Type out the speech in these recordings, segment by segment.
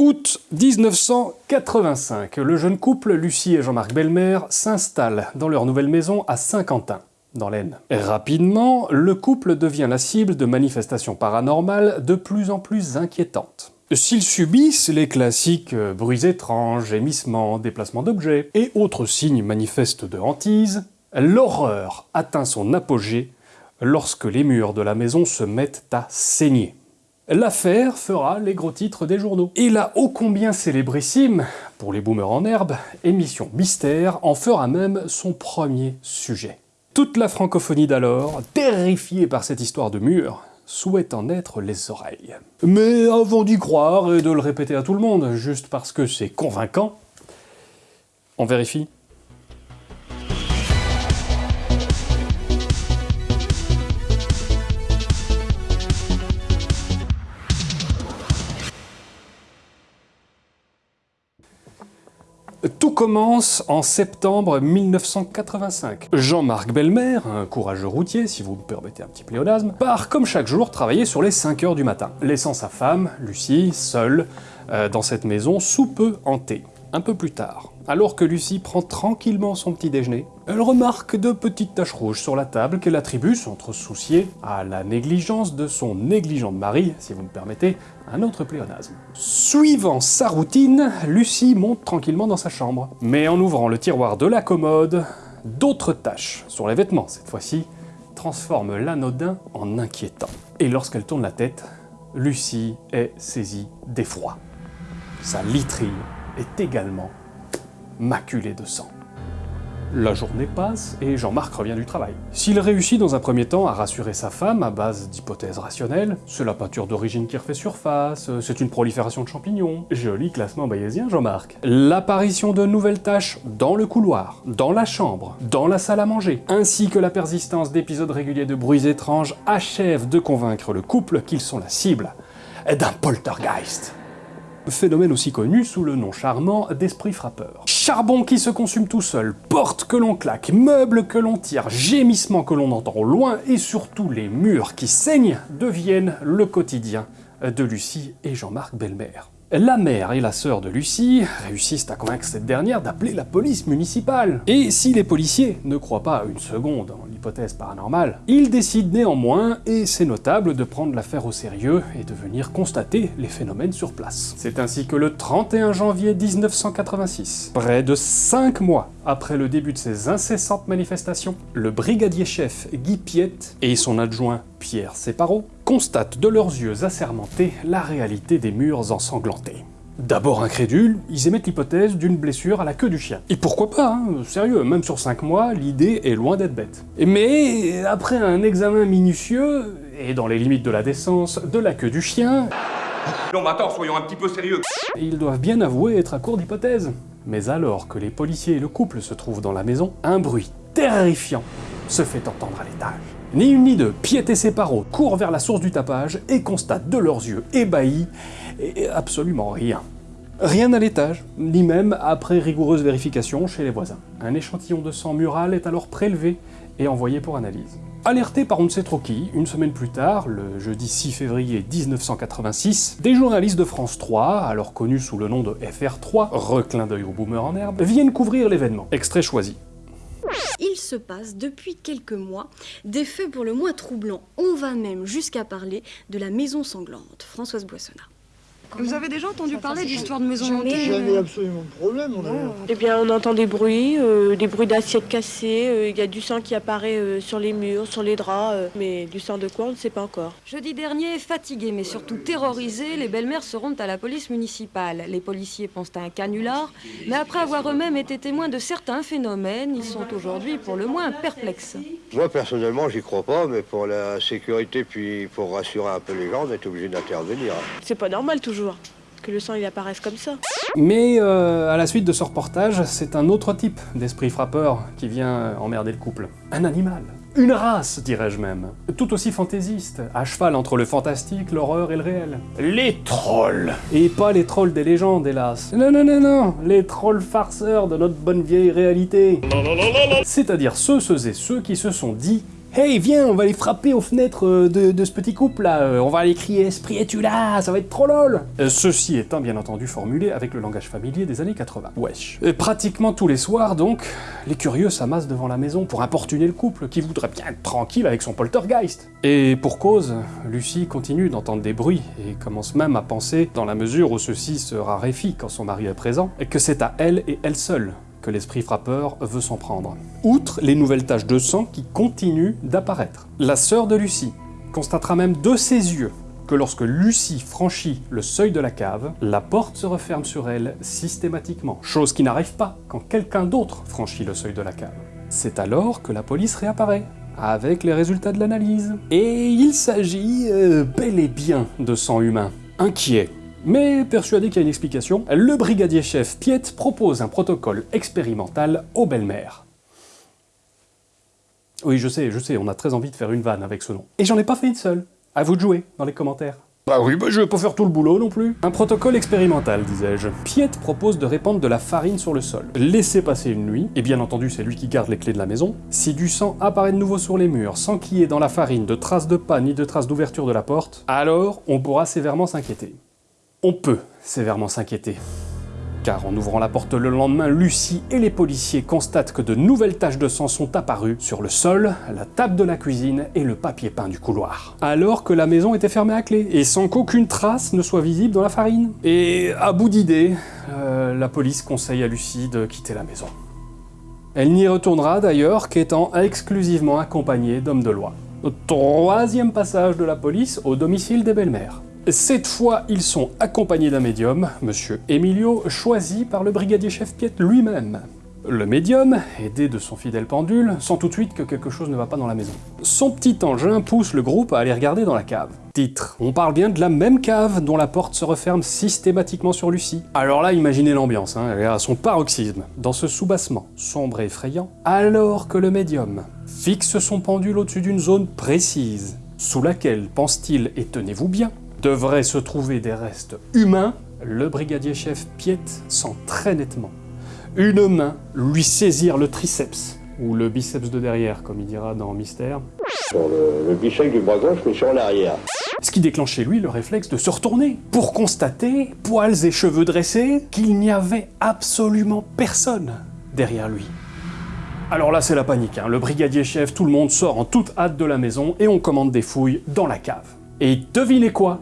Août 1985, le jeune couple Lucie et Jean-Marc Belmer s'installent dans leur nouvelle maison à Saint-Quentin, dans l'Aisne. Rapidement, le couple devient la cible de manifestations paranormales de plus en plus inquiétantes. S'ils subissent les classiques euh, bruits étranges, gémissements, déplacements d'objets et autres signes manifestes de hantise, l'horreur atteint son apogée lorsque les murs de la maison se mettent à saigner. L'affaire fera les gros titres des journaux. Et la ô combien célébrissime, pour les boomers en herbe, émission Mystère en fera même son premier sujet. Toute la francophonie d'alors, terrifiée par cette histoire de mur, souhaite en être les oreilles. Mais avant d'y croire et de le répéter à tout le monde, juste parce que c'est convaincant, on vérifie commence en septembre 1985. Jean-Marc Belmer, un courageux routier, si vous me permettez un petit pléonasme, part comme chaque jour travailler sur les 5 heures du matin, laissant sa femme, Lucie, seule, euh, dans cette maison sous peu hantée. Un peu plus tard, alors que Lucie prend tranquillement son petit déjeuner, elle remarque de petites taches rouges sur la table qu'elle attribue, sans trop soucier, à la négligence de son négligent mari, si vous me permettez, un autre pléonasme. Suivant sa routine, Lucie monte tranquillement dans sa chambre. Mais en ouvrant le tiroir de la commode, d'autres taches, sur les vêtements cette fois-ci, transforment l'anodin en inquiétant. Et lorsqu'elle tourne la tête, Lucie est saisie d'effroi. Sa literie est également maculée de sang. La journée passe et Jean-Marc revient du travail. S'il réussit dans un premier temps à rassurer sa femme à base d'hypothèses rationnelles, c'est la peinture d'origine qui refait surface, c'est une prolifération de champignons, joli classement bayésien Jean-Marc. L'apparition de nouvelles tâches dans le couloir, dans la chambre, dans la salle à manger, ainsi que la persistance d'épisodes réguliers de bruits étranges achèvent de convaincre le couple qu'ils sont la cible d'un poltergeist phénomène aussi connu sous le nom charmant d'esprit frappeur. Charbon qui se consume tout seul, porte que l'on claque, meubles que l'on tire, gémissements que l'on entend au loin, et surtout les murs qui saignent deviennent le quotidien de Lucie et Jean-Marc Belmer. La mère et la sœur de Lucie réussissent à convaincre cette dernière d'appeler la police municipale. Et si les policiers ne croient pas une seconde en l'hypothèse paranormale, ils décident néanmoins, et c'est notable, de prendre l'affaire au sérieux et de venir constater les phénomènes sur place. C'est ainsi que le 31 janvier 1986, près de 5 mois après le début de ces incessantes manifestations, le brigadier chef Guy Piette et son adjoint Pierre Séparot constatent de leurs yeux assermentés la réalité des murs ensanglantés. D'abord incrédules, ils émettent l'hypothèse d'une blessure à la queue du chien. Et pourquoi pas, hein sérieux, même sur 5 mois, l'idée est loin d'être bête. Mais après un examen minutieux, et dans les limites de la décence, de la queue du chien... Non mais attends, soyons un petit peu sérieux Ils doivent bien avouer être à court d'hypothèses. Mais alors que les policiers et le couple se trouvent dans la maison, un bruit terrifiant se fait entendre à l'étage. Ni une ni deux, Piet et ses courent vers la source du tapage et constatent de leurs yeux ébahis absolument rien. Rien à l'étage, ni même après rigoureuse vérification chez les voisins. Un échantillon de sang mural est alors prélevé et envoyé pour analyse. Alerté par on ne sait trop qui, une semaine plus tard, le jeudi 6 février 1986, des journalistes de France 3, alors connus sous le nom de FR3, reclin d'œil au boomer en herbe, viennent couvrir l'événement. Extrait choisi. Il se passe depuis quelques mois des faits pour le moins troublants. On va même jusqu'à parler de la maison sanglante. Françoise Boissonnat. Vous avez déjà entendu parler d'histoire de maison hantée Jamais absolument de problème. On a... Eh bien, on entend des bruits, euh, des bruits d'assiettes cassées, euh, il y a du sang qui apparaît euh, sur les murs, sur les draps, euh, mais du sang de quoi, on ne sait pas encore. Jeudi dernier, fatigués mais surtout terrorisés, les belles-mères se rendent à la police municipale. Les policiers pensent à un canular, mais après avoir eux-mêmes été témoins de certains phénomènes, ils sont aujourd'hui pour le moins perplexes. Moi, personnellement, j'y crois pas, mais pour la sécurité, puis pour rassurer un peu les gens, on est obligé d'intervenir. C'est pas normal toujours que le sang il apparaisse comme ça. Mais euh, à la suite de ce reportage, c'est un autre type d'esprit frappeur qui vient euh, emmerder le couple. Un animal. Une race, dirais-je même. Tout aussi fantaisiste, à cheval entre le fantastique, l'horreur et le réel. Les trolls Et pas les trolls des légendes, hélas. Non, non, non, non Les trolls farceurs de notre bonne vieille réalité. C'est-à-dire ceux, ceux et ceux qui se sont dit Hey, viens, on va aller frapper aux fenêtres euh, de, de ce petit couple là, euh, on va aller crier Esprit es-tu là? Ça va être trop lol Euh, Ceci étant bien entendu formulé avec le langage familier des années 80. Wesh. Et pratiquement tous les soirs donc, les curieux s'amassent devant la maison pour importuner le couple qui voudrait bien être tranquille avec son poltergeist. Et pour cause, Lucie continue d'entendre des bruits et commence même à penser, dans la mesure où ceci se raréfie quand son mari est présent, que c'est à elle et elle seule que l'esprit frappeur veut s'en prendre. Outre les nouvelles taches de sang qui continuent d'apparaître. La sœur de Lucie constatera même de ses yeux que lorsque Lucie franchit le seuil de la cave, la porte se referme sur elle systématiquement, chose qui n'arrive pas quand quelqu'un d'autre franchit le seuil de la cave. C'est alors que la police réapparaît, avec les résultats de l'analyse. Et il s'agit euh, bel et bien de sang humain. Inquiet, mais persuadé qu'il y a une explication, le brigadier chef Piet propose un protocole expérimental aux belles-mères. Oui, je sais, je sais, on a très envie de faire une vanne avec ce nom. Et j'en ai pas fait une seule. À vous de jouer dans les commentaires. Bah oui, bah je vais pas faire tout le boulot non plus. Un protocole expérimental, disais-je. Piet propose de répandre de la farine sur le sol. Laisser passer une nuit, et bien entendu c'est lui qui garde les clés de la maison. Si du sang apparaît de nouveau sur les murs, sans qu'il y ait dans la farine de traces de pas ni de traces d'ouverture de la porte, alors on pourra sévèrement s'inquiéter. On peut sévèrement s'inquiéter. Car en ouvrant la porte le lendemain, Lucie et les policiers constatent que de nouvelles taches de sang sont apparues sur le sol, la table de la cuisine et le papier peint du couloir. Alors que la maison était fermée à clé, et sans qu'aucune trace ne soit visible dans la farine. Et à bout d'idées, euh, la police conseille à Lucie de quitter la maison. Elle n'y retournera d'ailleurs qu'étant exclusivement accompagnée d'hommes de loi. Troisième passage de la police au domicile des belles-mères. Cette fois, ils sont accompagnés d'un médium, Monsieur Emilio, choisi par le brigadier chef Piet lui-même. Le médium, aidé de son fidèle pendule, sent tout de suite que quelque chose ne va pas dans la maison. Son petit engin pousse le groupe à aller regarder dans la cave. Titre. On parle bien de la même cave dont la porte se referme systématiquement sur Lucie. Alors là, imaginez l'ambiance, hein, elle est à son paroxysme, dans ce soubassement, sombre et effrayant, alors que le médium fixe son pendule au-dessus d'une zone précise, sous laquelle, pense-t-il, et tenez-vous bien, devraient se trouver des restes humains, le brigadier chef Piet sent très nettement une main lui saisir le triceps, ou le biceps de derrière, comme il dira dans Mystère, Sur le, le du bras gauche, mais sur l'arrière. ce qui déclenche chez lui le réflexe de se retourner, pour constater, poils et cheveux dressés, qu'il n'y avait absolument personne derrière lui. Alors là c'est la panique, hein. le brigadier chef, tout le monde sort en toute hâte de la maison et on commande des fouilles dans la cave. Et devinez quoi?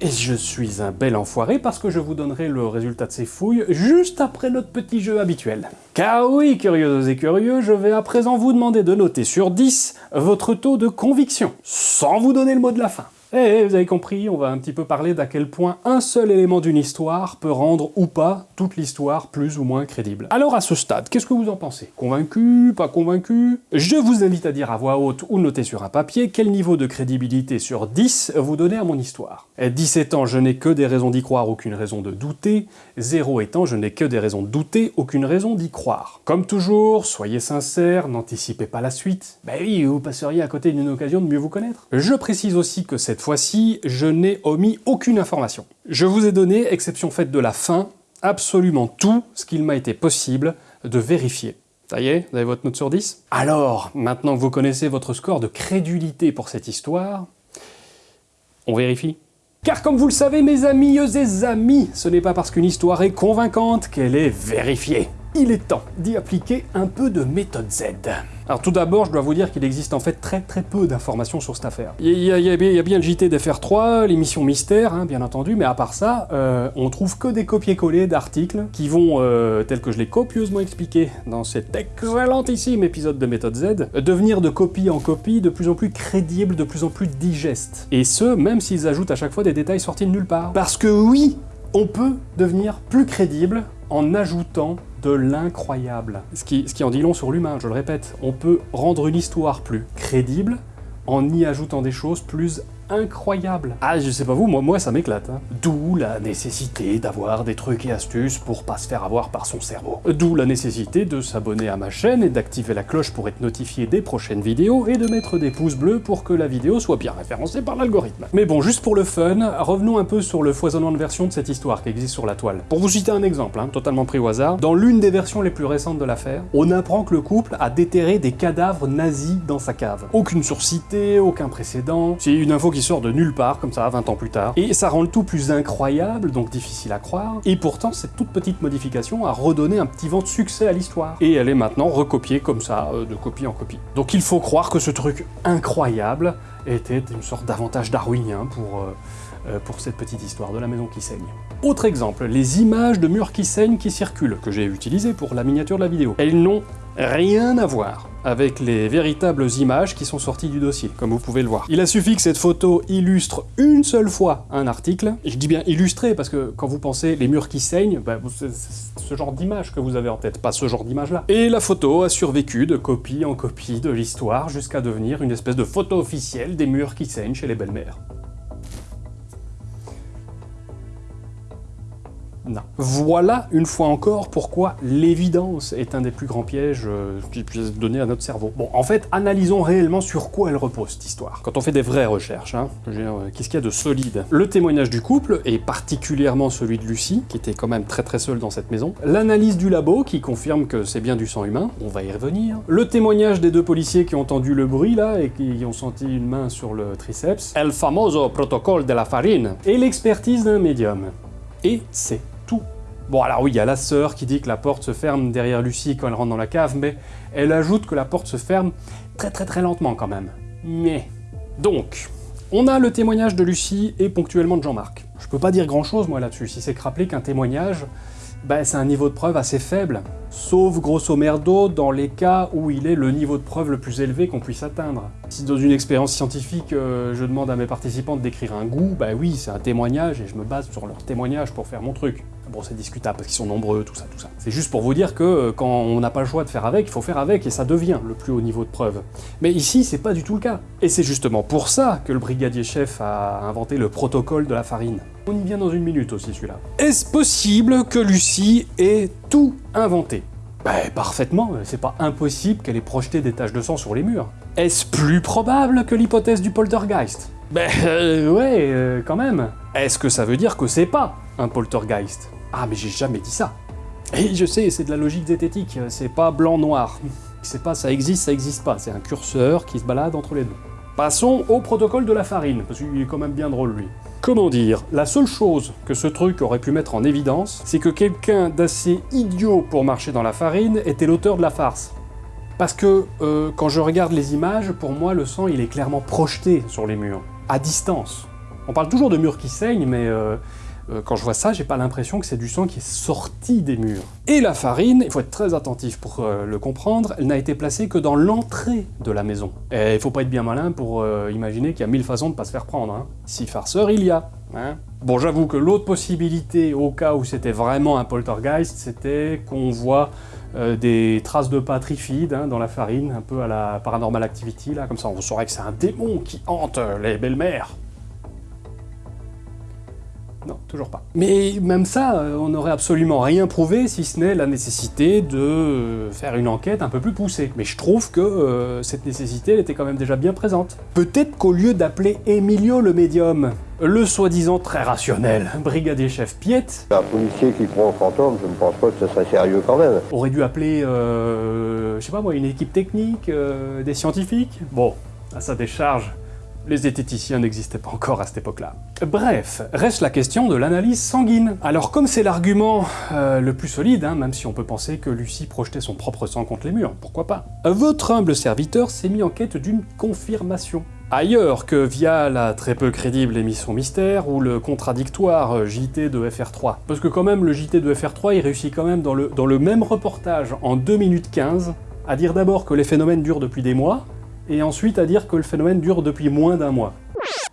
Et je suis un bel enfoiré parce que je vous donnerai le résultat de ces fouilles juste après notre petit jeu habituel. Car oui, curieuses et curieux, je vais à présent vous demander de noter sur 10 votre taux de conviction, sans vous donner le mot de la fin. Eh, vous avez compris, on va un petit peu parler d'à quel point un seul élément d'une histoire peut rendre ou pas toute l'histoire plus ou moins crédible. Alors à ce stade, qu'est-ce que vous en pensez? Convaincu? Pas convaincu? Je vous invite à dire à voix haute ou noter sur un papier quel niveau de crédibilité sur 10 vous donnez à mon histoire. Et 10 étant je n'ai que des raisons d'y croire, aucune raison de douter, 0 étant je n'ai que des raisons de douter, aucune raison d'y croire. Comme toujours, soyez sincères, n'anticipez pas la suite. Bah oui, vous passeriez à côté d'une occasion de mieux vous connaître. Je précise aussi que cette fois-ci, je n'ai omis aucune information. Je vous ai donné, exception faite de la fin, absolument tout ce qu'il m'a été possible de vérifier. Ça y est, vous avez votre note sur 10 Alors, maintenant que vous connaissez votre score de crédulité pour cette histoire, on vérifie car comme vous le savez, mes amis et amis, ce n'est pas parce qu'une histoire est convaincante qu'elle est vérifiée. Il est temps d'y appliquer un peu de méthode Z. Alors tout d'abord, je dois vous dire qu'il existe en fait très très peu d'informations sur cette affaire. Il y, a- bien- le JT d'FR3, l'émission Mystère, hein, bien entendu, mais à part ça, euh, on trouve que des copier-coller d'articles qui vont, euh, tels que je l'ai copieusement expliqué dans cet excellentissime épisode de méthode Z, devenir de copie en copie de plus en plus crédibles, de plus en plus digestes. Et ce, même s'ils ajoutent à chaque fois des détails sortis de nulle part. Parce que oui, on peut devenir plus crédible en ajoutant de l'incroyable. Ce qui, ce qui en dit long sur l'humain, je le répète. On peut rendre une histoire plus crédible en y ajoutant des choses plus incroyable. Ah, je sais pas vous, moi, moi ça m'éclate. hein. D'où la nécessité d'avoir des trucs et astuces pour pas se faire avoir par son cerveau. D'où la nécessité de s'abonner à ma chaîne et d'activer la cloche pour être notifié des prochaines vidéos et de mettre des pouces bleus pour que la vidéo soit bien référencée par l'algorithme. Mais bon, juste pour le fun, revenons un peu sur le foisonnement de versions de cette histoire qui existe sur la toile. Pour vous citer un exemple, hein, totalement pris au hasard, dans l'une des versions les plus récentes de l'affaire, on apprend que le couple a déterré des cadavres nazis dans sa cave. Aucune source citée, aucun précédent, c'est une info qui sort de nulle part, comme ça, 20 ans plus tard. Et ça rend le tout plus incroyable, donc difficile à croire, et pourtant cette toute petite modification a redonné un petit vent de succès à l'histoire. Et elle est maintenant recopiée comme ça, euh, de copie en copie. Donc il faut croire que ce truc incroyable était une sorte d'avantage darwinien pour... euh, euh, pour cette petite histoire de la maison qui saigne. Autre exemple, les images de murs qui saignent qui circulent, que j'ai utilisées pour la miniature de la vidéo. Elles n'ont rien à voir avec les véritables images qui sont sorties du dossier, comme vous pouvez le voir. Il a suffi que cette photo illustre une seule fois un article, je dis bien illustré parce que quand vous pensez les murs qui saignent, c'est c'est ce genre d'image que vous avez en tête, pas ce genre d'image-là. Et la photo a survécu de copie en copie de l'histoire jusqu'à devenir une espèce de photo officielle des murs qui saignent chez les belles-mères. Non. Voilà une fois encore pourquoi l'évidence est un des plus grands pièges euh, qui puisse donné à notre cerveau. Bon, en fait, analysons réellement sur quoi elle repose cette histoire. Quand on fait des vraies recherches, hein, euh, qu'est-ce qu'il y a de solide? Le témoignage du couple, et particulièrement celui de Lucie, qui était quand même très très seule dans cette maison. L'analyse du labo, qui confirme que c'est bien du sang humain, on va y revenir. Le témoignage des deux policiers qui ont entendu le bruit là, et qui ont senti une main sur le triceps. El famoso protocole de la farine. Et l'expertise d'un médium. Et c'est. Bon alors oui, il y a la sœur qui dit que la porte se ferme derrière Lucie quand elle rentre dans la cave, mais elle ajoute que la porte se ferme très très très lentement quand même. Mais... Donc, on a le témoignage de Lucie et ponctuellement de Jean-Marc. Je peux pas dire grand chose moi là-dessus, si c'est rappeler qu'un témoignage, bah, c'est un niveau de preuve assez faible, sauf grosso merdo dans les cas où il est le niveau de preuve le plus élevé qu'on puisse atteindre. Si dans une expérience scientifique, euh, je demande à mes participants de décrire un goût, bah oui, c'est un témoignage et je me base sur leur témoignage pour faire mon truc. Bon, c'est discutable parce qu'ils sont nombreux, tout ça, tout ça. C'est juste pour vous dire que euh, quand on n'a pas le choix de faire avec, il faut faire avec et ça devient le plus haut niveau de preuve. Mais ici, c'est pas du tout le cas. Et c'est justement pour ça que le brigadier chef a inventé le protocole de la farine. On y vient dans une minute aussi celui-là. Est-ce possible que Lucie ait tout inventé? Ben, parfaitement, c'est pas impossible qu'elle ait projeté des taches de sang sur les murs. Est-ce plus probable que l'hypothèse du poltergeist? Ben euh, ouais, euh, quand même. Est-ce que ça veut dire que c'est pas un poltergeist? Ah mais j'ai jamais dit ça. Et je sais, c'est de la logique zététique, c'est pas blanc-noir. C'est pas ça existe, ça existe pas, c'est un curseur qui se balade entre les deux. Passons au protocole de la farine, parce qu'il est quand même bien drôle lui. Comment dire? La seule chose que ce truc aurait pu mettre en évidence, c'est que quelqu'un d'assez idiot pour marcher dans la farine était l'auteur de la farce. Parce que euh, quand je regarde les images, pour moi le sang il est clairement projeté sur les murs, à distance. On parle toujours de murs qui saignent, mais euh, quand je vois ça, j'ai pas l'impression que c'est du sang qui est sorti des murs. Et la farine, il faut être très attentif pour euh, le comprendre, elle n'a été placée que dans l'entrée de la maison. Et il faut pas être bien malin pour euh, imaginer qu'il y a mille façons de pas se faire prendre. Hein. Si farceur il y a. Hein. Bon, j'avoue que l'autre possibilité, au cas où c'était vraiment un poltergeist, c'était qu'on voit euh, des traces de pas trifides hein, dans la farine, un peu à la Paranormal Activity, là, comme ça on saurait que c'est un démon qui hante euh, les belles-mères. Toujours pas. Mais même ça, euh, on n'aurait absolument rien prouvé si ce n'est la nécessité de euh, faire une enquête un peu plus poussée. Mais je trouve que euh, cette nécessité elle était quand même déjà bien présente. Peut-être qu'au lieu d'appeler Emilio le médium, le soi-disant très rationnel brigadier chef Piet Un policier qui croit aux fantômes, je ne pense pas que ce serait sérieux quand même. aurait dû appeler, euh, je sais pas moi, une équipe technique, euh, des scientifiques. Bon, à sa décharge, les zététiciens n'existaient pas encore à cette époque-là. Bref, reste la question de l'analyse sanguine. Alors comme c'est l'argument euh, le plus solide, hein, même si on peut penser que Lucie projetait son propre sang contre les murs, pourquoi pas, votre humble serviteur s'est mis en quête d'une confirmation. Ailleurs que via la très peu crédible émission Mystère ou le contradictoire JT de FR3. Parce que quand même, le JT de FR3, il réussit quand même dans le, dans le même reportage, en 2 minutes 15, à dire d'abord que les phénomènes durent depuis des mois, et ensuite à dire que le phénomène dure depuis moins d'un mois.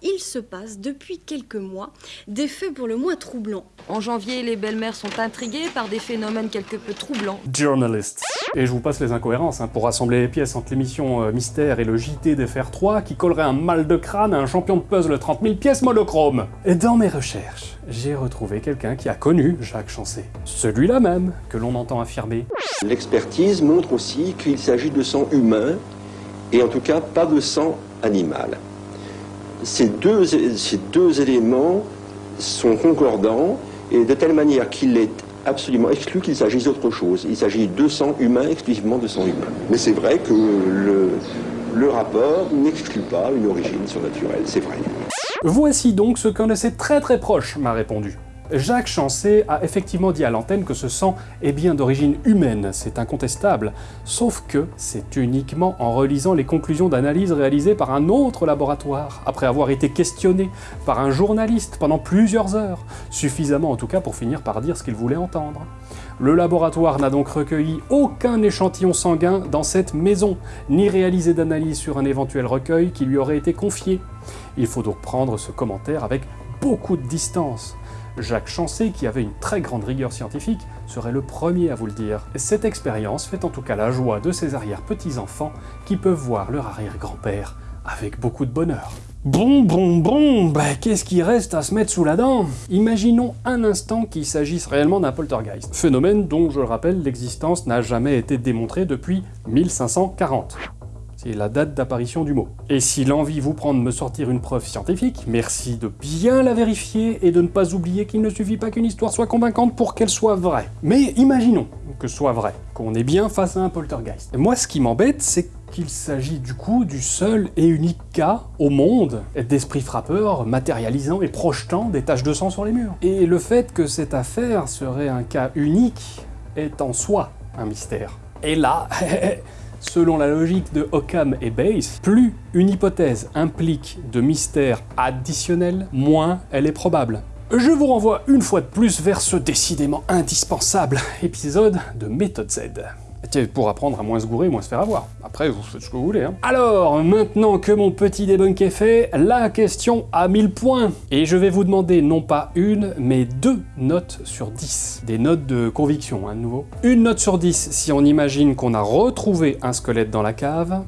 il se passe depuis quelques mois des faits pour le moins troublants. En janvier, les belles-mères sont intriguées par des phénomènes quelque peu troublants. Journalist. Et je vous passe les incohérences, hein, pour rassembler les pièces entre l'émission euh, Mystère et le JT des Fers 3 qui collerait un mal de crâne à un champion de puzzle 30 000 pièces monochrome. Et dans mes recherches, j'ai retrouvé quelqu'un qui a connu Jacques Chancet. Celui-là même que l'on entend affirmer L'expertise montre aussi qu'il s'agit de sang humain et en tout cas pas de sang animal. Ces deux, ces deux éléments sont concordants et de telle manière qu'il est absolument exclu qu'il s'agisse d'autre chose. Il s'agit de sang humain, exclusivement de sang humain. Mais c'est vrai que le, le rapport n'exclut pas une origine surnaturelle, c'est vrai. Voici donc ce qu'un de ses très très proches m'a répondu. Jacques Chancet a effectivement dit à l'antenne que ce sang est bien d'origine humaine, c'est incontestable, sauf que c'est uniquement en relisant les conclusions d'analyse réalisées par un autre laboratoire, après avoir été questionné par un journaliste pendant plusieurs heures, suffisamment en tout cas pour finir par dire ce qu'il voulait entendre. Le laboratoire n'a donc recueilli aucun échantillon sanguin dans cette maison, ni réalisé d'analyse sur un éventuel recueil qui lui aurait été confié. Il faut donc prendre ce commentaire avec beaucoup de distance. Jacques Chancet, qui avait une très grande rigueur scientifique, serait le premier à vous le dire. Cette expérience fait en tout cas la joie de ses arrière-petits-enfants qui peuvent voir leur arrière-grand-père avec beaucoup de bonheur. Bon, bon, bon, bah qu'est-ce qui reste à se mettre sous la dent? Imaginons un instant qu'il s'agisse réellement d'un poltergeist, phénomène dont, je le rappelle, l'existence n'a jamais été démontrée depuis 1540. C'est la date d'apparition du mot. Et si l'envie vous prend de me sortir une preuve scientifique, merci de bien la vérifier et de ne pas oublier qu'il ne suffit pas qu'une histoire soit convaincante pour qu'elle soit vraie. Mais imaginons que ce soit vrai, qu'on est bien face à un poltergeist. Moi, ce qui m'embête, c'est qu'il s'agit du coup du seul et unique cas au monde d'esprit frappeur matérialisant et projetant des taches de sang sur les murs. Et le fait que cette affaire serait un cas unique est en soi un mystère. Et là, Selon la logique de Occam et Bayes, plus une hypothèse implique de mystère additionnel, moins elle est probable. Je vous renvoie une fois de plus vers ce décidément indispensable épisode de Méthode Z pour apprendre à moins se gourer, moins se faire avoir. Après, vous faites ce que vous voulez. Hein. Alors, maintenant que mon petit debunk est fait, la question à 1000 points. Et je vais vous demander non pas une, mais deux notes sur 10. Des notes de conviction, hein, de nouveau. Une note sur 10 si on imagine qu'on a retrouvé un squelette dans la cave,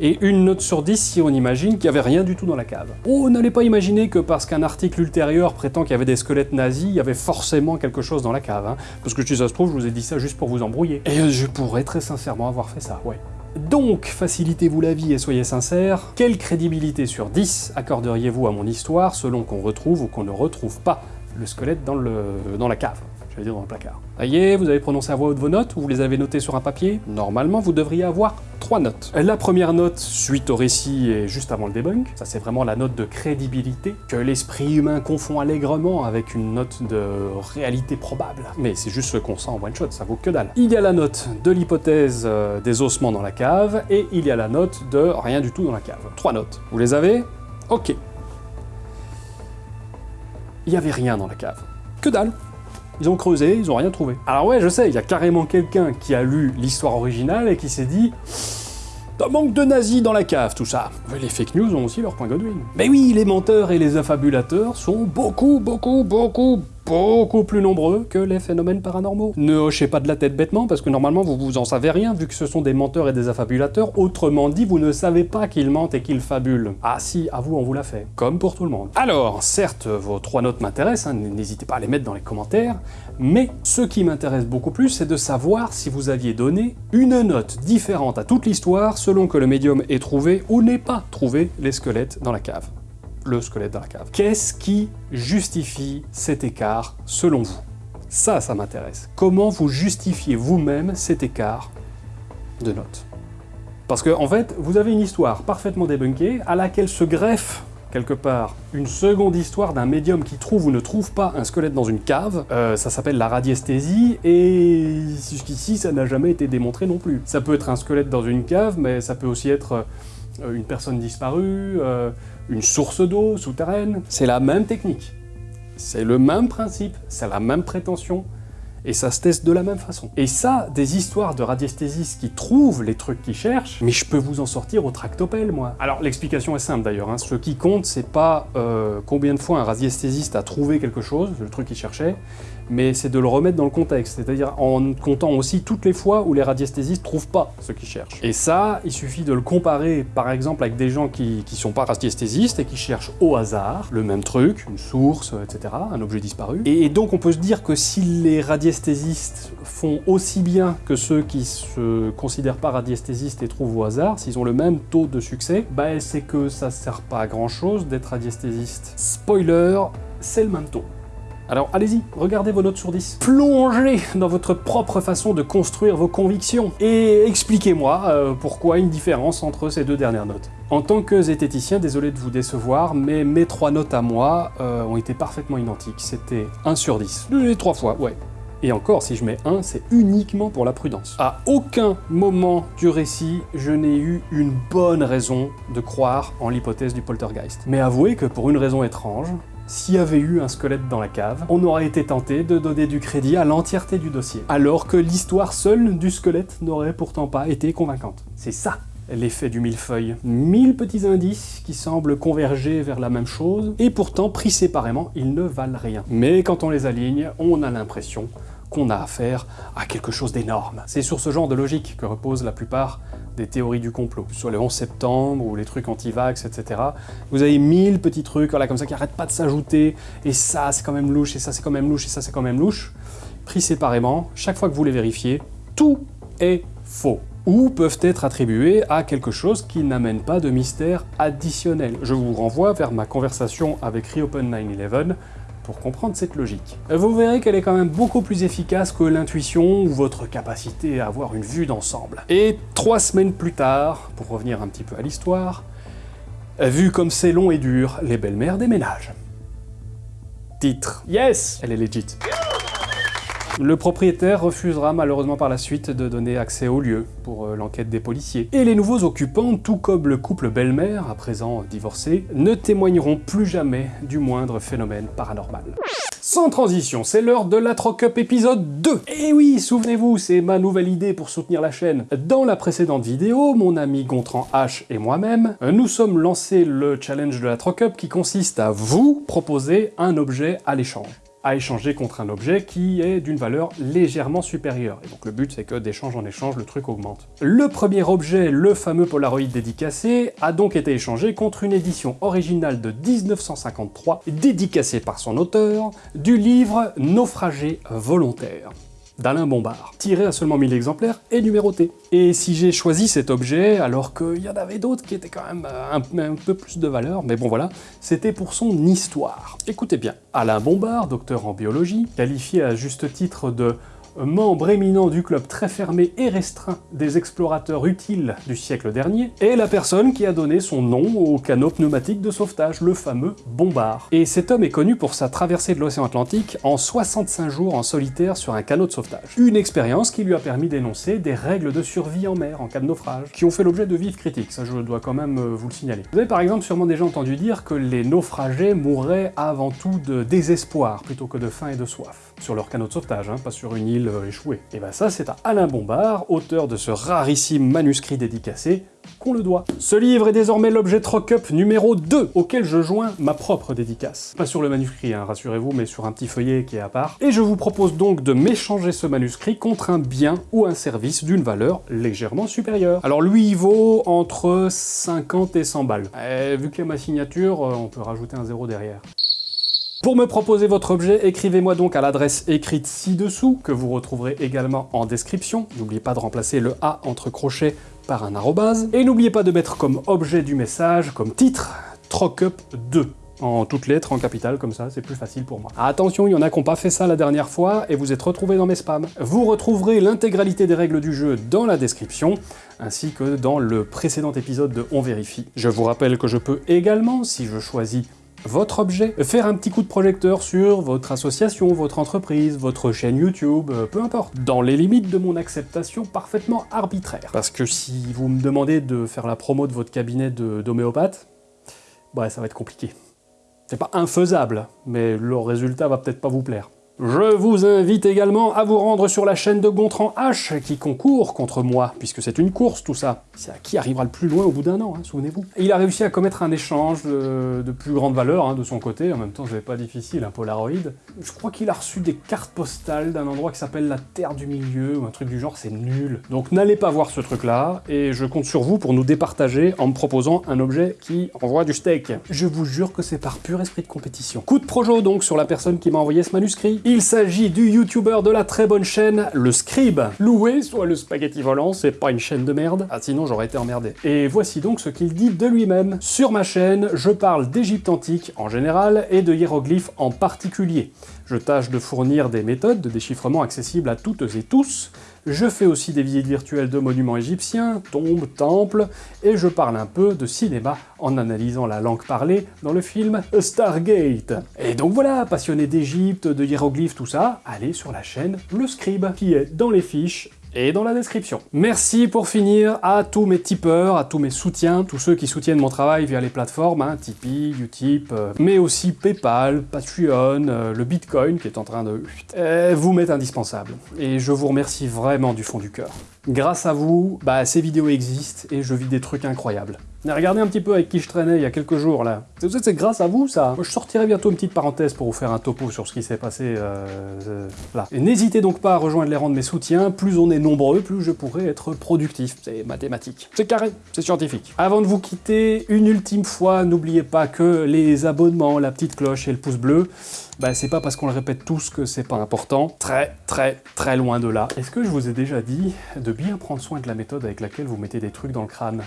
et une note sur 10 si on imagine qu'il n'y avait rien du tout dans la cave. Oh, n'allez pas imaginer que parce qu'un article ultérieur prétend qu'il y avait des squelettes nazis, il y avait forcément quelque chose dans la cave. Hein. Parce que si ça se trouve, je vous ai dit ça juste pour vous embrouiller. Et je pourrais très sincèrement avoir fait ça, ouais. Donc, facilitez-vous la vie et soyez sincères, quelle crédibilité sur 10 accorderiez-vous à mon histoire selon qu'on retrouve ou qu'on ne retrouve pas le squelette dans, le, dans la cave? J'allais dire dans le placard. Ça y est, vous avez prononcé à voix haute vos notes, ou vous les avez notées sur un papier? Normalement, vous devriez avoir trois notes. La première note, suite au récit et juste avant le debunk, ça c'est vraiment la note de crédibilité, que l'esprit humain confond allègrement avec une note de réalité probable. Mais c'est juste ce qu'on sent en one-shot, ça vaut que dalle. Il y a la note de l'hypothèse euh, des ossements dans la cave, et il y a la note de rien du tout dans la cave. Trois notes. Vous les avez? Ok. Il y avait rien dans la cave. Que dalle ils ont creusé, ils ont rien trouvé. Alors ouais, je sais, il y a carrément quelqu'un qui a lu l'histoire originale et qui s'est dit un manque de nazis dans la cave, tout ça. les fake news ont aussi leur point Godwin. Mais oui, les menteurs et les affabulateurs sont beaucoup, beaucoup, beaucoup, beaucoup plus nombreux que les phénomènes paranormaux. Ne hochez pas de la tête bêtement, parce que normalement vous vous en savez rien, vu que ce sont des menteurs et des affabulateurs, autrement dit, vous ne savez pas qu'ils mentent et qu'ils fabulent. Ah si, à vous, on vous l'a fait. Comme pour tout le monde. Alors, certes, vos trois notes m'intéressent, hein, n'hésitez pas à les mettre dans les commentaires, mais ce qui m'intéresse beaucoup plus, c'est de savoir si vous aviez donné une note différente à toute l'histoire selon que le médium ait trouvé ou n'ait pas trouvé les squelettes dans la cave le squelette dans cave. Qu'est-ce qui justifie cet écart selon vous? Ça, ça m'intéresse. Comment vous justifiez vous-même cet écart de notes? Parce que, en fait, vous avez une histoire parfaitement débunkée à laquelle se greffe quelque part une seconde histoire d'un médium qui trouve ou ne trouve pas un squelette dans une cave. Euh, ça s'appelle la radiesthésie, et jusqu'ici ça n'a jamais été démontré non plus. Ça peut être un squelette dans une cave, mais ça peut aussi être euh, une personne disparue, euh, une source d'eau souterraine. C'est la même technique. C'est le même principe, c'est la même prétention, Et ça se teste de la même façon. Et ça, des histoires de radiesthésistes qui trouvent les trucs qu'ils cherchent, mais je peux vous en sortir au tractopelle, moi. Alors l'explication est simple d'ailleurs, hein. ce qui compte, c'est pas euh, combien de fois un radiesthésiste a trouvé quelque chose, le truc qu'il cherchait, mais c'est de le remettre dans le contexte, c'est-à-dire en comptant aussi toutes les fois où les radiesthésistes trouvent pas ce qu'ils cherchent. Et ça, il suffit de le comparer par exemple avec des gens qui, qui sont pas radiesthésistes et qui cherchent au hasard le même truc, une source, etc., un objet disparu. Et donc on peut se dire que si les radiesthésistes font aussi bien que ceux qui se considèrent pas radiesthésistes et trouvent au hasard, s'ils ont le même taux de succès, bah c'est que ça sert pas à grand chose d'être radiesthésiste. Spoiler, c'est le même taux. Alors allez-y, regardez vos notes sur 10. Plongez dans votre propre façon de construire vos convictions et expliquez-moi euh, pourquoi une différence entre ces deux dernières notes. En tant que zététicien, désolé de vous décevoir, mais mes trois notes à moi euh, ont été parfaitement identiques. C'était 1 sur 10. Les trois fois, ouais. Et encore, si je mets 1, c'est uniquement pour la prudence. À aucun moment du récit, je n'ai eu une bonne raison de croire en l'hypothèse du poltergeist. Mais avouez que pour une raison étrange, s'il y avait eu un squelette dans la cave, on aurait été tenté de donner du crédit à l'entièreté du dossier, alors que l'histoire seule du squelette n'aurait pourtant pas été convaincante. C'est ça l'effet du millefeuille. Mille petits indices qui semblent converger vers la même chose, et pourtant, pris séparément, ils ne valent rien. Mais quand on les aligne, on a l'impression qu'on a affaire à quelque chose d'énorme. C'est sur ce genre de logique que reposent la plupart des théories du complot. Sur les 11 septembre ou les trucs anti-vax, etc. Vous avez mille petits trucs comme ça qui n'arrêtent pas de s'ajouter, et ça c'est quand même louche, et ça c'est quand même louche, et ça c'est quand même louche. Pris séparément, chaque fois que vous les vérifiez, tout est faux ou peuvent être attribués à quelque chose qui n'amène pas de mystère additionnel. Je vous renvoie vers ma conversation avec Reopen 9-11 pour comprendre cette logique. Vous verrez qu'elle est quand même beaucoup plus efficace que l'intuition ou votre capacité à avoir une vue d'ensemble. Et trois semaines plus tard, pour revenir un petit peu à l'histoire, vu comme c'est long et dur, les belles-mères déménagent. Titre. Yes Elle est legit. Le propriétaire refusera malheureusement par la suite de donner accès au lieu pour euh, l'enquête des policiers. Et les nouveaux occupants, tout comme le couple belle-mère, à présent divorcé, ne témoigneront plus jamais du moindre phénomène paranormal. Sans transition, c'est l'heure de la Troc Up épisode 2 Et oui, souvenez-vous, c'est ma nouvelle idée pour soutenir la chaîne. Dans la précédente vidéo, mon ami Gontran H et moi-même, nous sommes lancé le challenge de la Troc Up qui consiste à vous proposer un objet à l'échange à échanger contre un objet qui est d'une valeur légèrement supérieure. Et donc le but c'est que d'échange en échange, le truc augmente. Le premier objet, le fameux Polaroid dédicacé, a donc été échangé contre une édition originale de 1953, dédicacée par son auteur, du livre Naufragé volontaire d'Alain Bombard, tiré à seulement 1000 exemplaires et numéroté. Et si j'ai choisi cet objet, alors qu'il y en avait d'autres qui étaient quand même euh, un, peu plus de valeur, mais bon voilà, c'était pour son histoire. Écoutez bien, Alain Bombard, docteur en biologie, qualifié à juste titre de membre éminent du club très fermé et restreint des explorateurs utiles du siècle dernier, est la personne qui a donné son nom au canot pneumatique de sauvetage, le fameux Bombard. Et cet homme est connu pour sa traversée de l'océan Atlantique en 65 jours en solitaire sur un canot de sauvetage. Une expérience qui lui a permis d'énoncer des règles de survie en mer en cas de naufrage, qui ont fait l'objet de vives critiques, ça je dois quand même euh, vous le signaler. Vous avez par exemple sûrement déjà entendu dire que les naufragés mourraient avant tout de désespoir plutôt que de faim et de soif, sur leur canot de sauvetage, hein, pas sur une île euh, échoué. Et ben ça, c'est à Alain Bombard, auteur de ce rarissime manuscrit dédicacé, qu'on le doit. Ce livre est désormais l'objet Troc-Up numéro 2, auquel je joins ma propre dédicace. Pas sur le manuscrit, hein, rassurez-vous, mais sur un petit feuillet qui est à part. Et je vous propose donc de m'échanger ce manuscrit contre un bien ou un service d'une valeur légèrement supérieure. Alors lui, il vaut entre 50 et 100 balles. Et vu qu'il y a ma signature, euh, on peut rajouter un zéro derrière. Pour me proposer votre objet, écrivez-moi donc à l'adresse écrite ci-dessous, que vous retrouverez également en description. N'oubliez pas de remplacer le A entre crochets par un arrobase. Et n'oubliez pas de mettre comme objet du message, comme titre, Trocup 2 en toutes lettres, en capital, comme ça, c'est plus facile pour moi. Attention, il y en a qui n'ont pas fait ça la dernière fois, et vous êtes retrouvés dans mes spams. Vous retrouverez l'intégralité des règles du jeu dans la description, ainsi que dans le précédent épisode de On Vérifie. Je vous rappelle que je peux également, si je choisis votre objet, faire un petit coup de projecteur sur votre association, votre entreprise, votre chaîne YouTube, euh, peu importe, dans les limites de mon acceptation parfaitement arbitraire. Parce que si vous me demandez de faire la promo de votre cabinet d'homéopathe, bah ça va être compliqué. C'est pas infaisable, mais le résultat va peut-être pas vous plaire. Je vous invite également à vous rendre sur la chaîne de Gontran H qui concourt contre moi, puisque c'est une course tout ça. C'est à qui arrivera le plus loin au bout d'un an, hein, souvenez-vous. Il a réussi à commettre un échange de, de plus grande valeur hein, de son côté, en même temps c'est pas difficile, un Polaroid. Je crois qu'il a reçu des cartes postales d'un endroit qui s'appelle la Terre du Milieu, ou un truc du genre, c'est nul. Donc n'allez pas voir ce truc-là, et je compte sur vous pour nous départager en me proposant un objet qui envoie du steak. Je vous jure que c'est par pur esprit de compétition. Coup de projo donc sur la personne qui m'a envoyé ce manuscrit. Il s'agit du youtubeur de la très bonne chaîne, le Scribe. Loué soit le spaghetti volant, c'est pas une chaîne de merde. Ah sinon j'aurais été emmerdé. Et voici donc ce qu'il dit de lui-même. Sur ma chaîne, je parle d'Égypte antique en général et de hiéroglyphes en particulier. Je tâche de fournir des méthodes de déchiffrement accessibles à toutes et tous. Je fais aussi des visites virtuelles de monuments égyptiens, tombes, temples, et je parle un peu de cinéma en analysant la langue parlée dans le film Stargate. Et donc voilà, passionné d'Égypte, de hiéroglyphes, tout ça, allez sur la chaîne Le Scribe, qui est dans les fiches et dans la description. Merci pour finir à tous mes tipeurs, à tous mes soutiens, tous ceux qui soutiennent mon travail via les plateformes, hein, Tipeee, Utip, euh, mais aussi Paypal, Patreon, euh, le Bitcoin qui est en train de euh, vous m'êtes indispensable. Et je vous remercie vraiment du fond du cœur. Grâce à vous, bah, ces vidéos existent et je vis des trucs incroyables. Regardez un petit peu avec qui je traînais il y a quelques jours là. C'est grâce à vous ça. Je sortirai bientôt une petite parenthèse pour vous faire un topo sur ce qui s'est passé euh, euh, là. Et n'hésitez donc pas à rejoindre les rangs de mes soutiens. Plus on est nombreux, plus je pourrai être productif. C'est mathématique. C'est carré, c'est scientifique. Avant de vous quitter, une ultime fois, n'oubliez pas que les abonnements, la petite cloche et le pouce bleu, bah c'est pas parce qu'on le répète tous que c'est pas important. Très, très, très loin de là. Est-ce que je vous ai déjà dit de bien prendre soin de la méthode avec laquelle vous mettez des trucs dans le crâne?